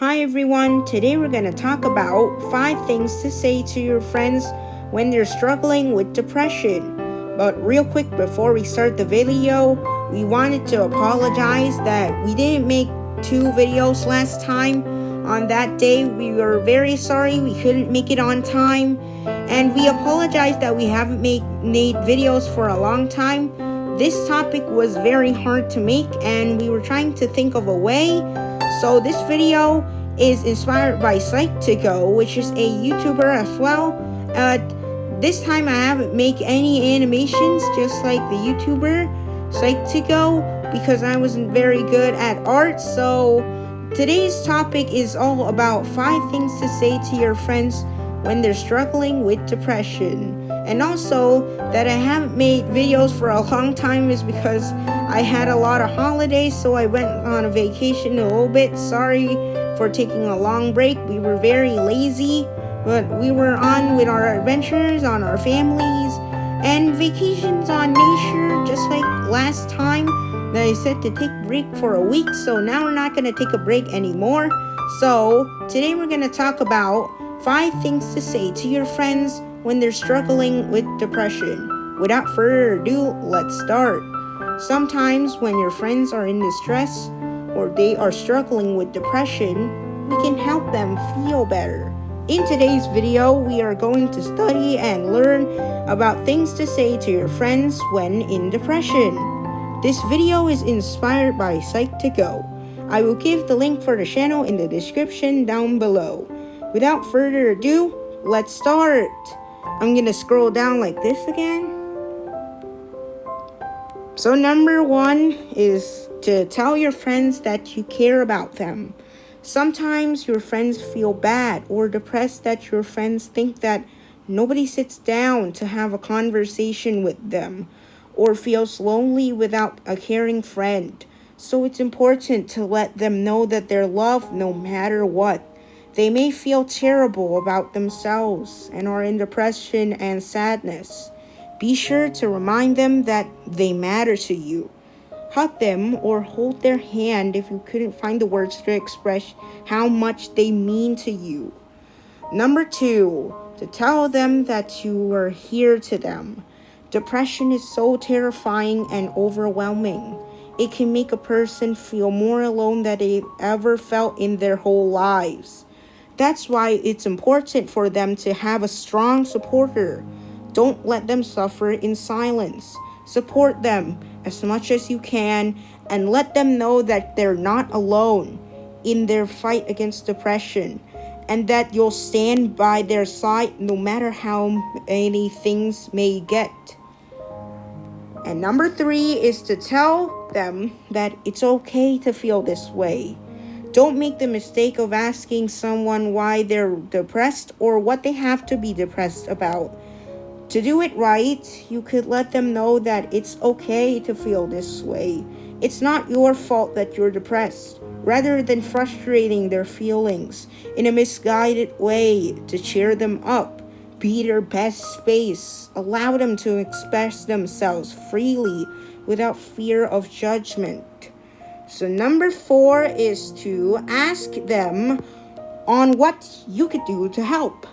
Hi everyone, today we're going to talk about 5 things to say to your friends when they're struggling with depression. But real quick before we start the video, we wanted to apologize that we didn't make two videos last time. On that day, we were very sorry we couldn't make it on time. And we apologize that we haven't made, made videos for a long time. This topic was very hard to make and we were trying to think of a way. So this video is inspired by Psych2Go, which is a YouTuber as well. Uh, this time I haven't make any animations just like the YouTuber Psych2Go because I wasn't very good at art. So today's topic is all about 5 things to say to your friends when they're struggling with depression. And also that I haven't made videos for a long time is because I had a lot of holidays so I went on a vacation a little bit. Sorry for taking a long break. We were very lazy but we were on with our adventures on our families and vacations on nature just like last time that I said to take break for a week so now we're not going to take a break anymore so today we're going to talk about five things to say to your friends when they're struggling with depression without further ado let's start sometimes when your friends are in distress or they are struggling with depression we can help them feel better in today's video, we are going to study and learn about things to say to your friends when in depression. This video is inspired by Psych2Go. I will give the link for the channel in the description down below. Without further ado, let's start. I'm gonna scroll down like this again. So number one is to tell your friends that you care about them. Sometimes your friends feel bad or depressed that your friends think that nobody sits down to have a conversation with them or feels lonely without a caring friend. So it's important to let them know that they're loved no matter what. They may feel terrible about themselves and are in depression and sadness. Be sure to remind them that they matter to you hug them or hold their hand if you couldn't find the words to express how much they mean to you. Number two, to tell them that you are here to them. Depression is so terrifying and overwhelming. It can make a person feel more alone than they've ever felt in their whole lives. That's why it's important for them to have a strong supporter. Don't let them suffer in silence. Support them as much as you can and let them know that they're not alone in their fight against depression and that you'll stand by their side no matter how many things may get. And number three is to tell them that it's okay to feel this way. Don't make the mistake of asking someone why they're depressed or what they have to be depressed about. To do it right, you could let them know that it's okay to feel this way. It's not your fault that you're depressed. Rather than frustrating their feelings in a misguided way to cheer them up, be their best space. Allow them to express themselves freely without fear of judgment. So number four is to ask them on what you could do to help.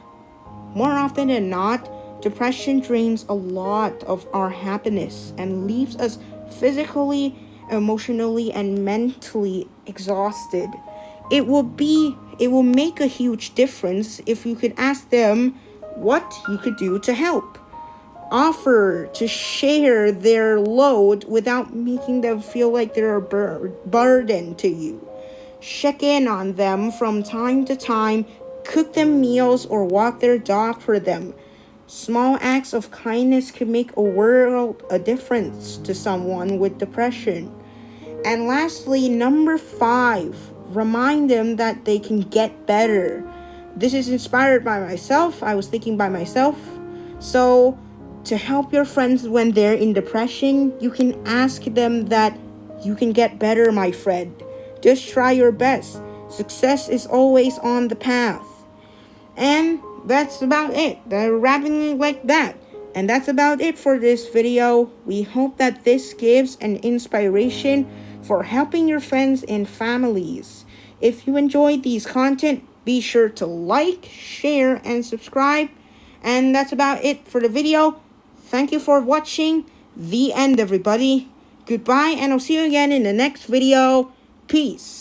More often than not, Depression drains a lot of our happiness and leaves us physically, emotionally, and mentally exhausted. It will be it will make a huge difference if you could ask them what you could do to help. Offer to share their load without making them feel like they're a bur burden to you. Check in on them from time to time, cook them meals or walk their dog for them Small acts of kindness can make a world a difference to someone with depression. And lastly, number five, remind them that they can get better. This is inspired by myself. I was thinking by myself. So, to help your friends when they're in depression, you can ask them that you can get better, my friend. Just try your best. Success is always on the path. And that's about it. They're wrapping it like that. And that's about it for this video. We hope that this gives an inspiration for helping your friends and families. If you enjoyed these content, be sure to like, share, and subscribe. And that's about it for the video. Thank you for watching. The end, everybody. Goodbye, and I'll see you again in the next video. Peace.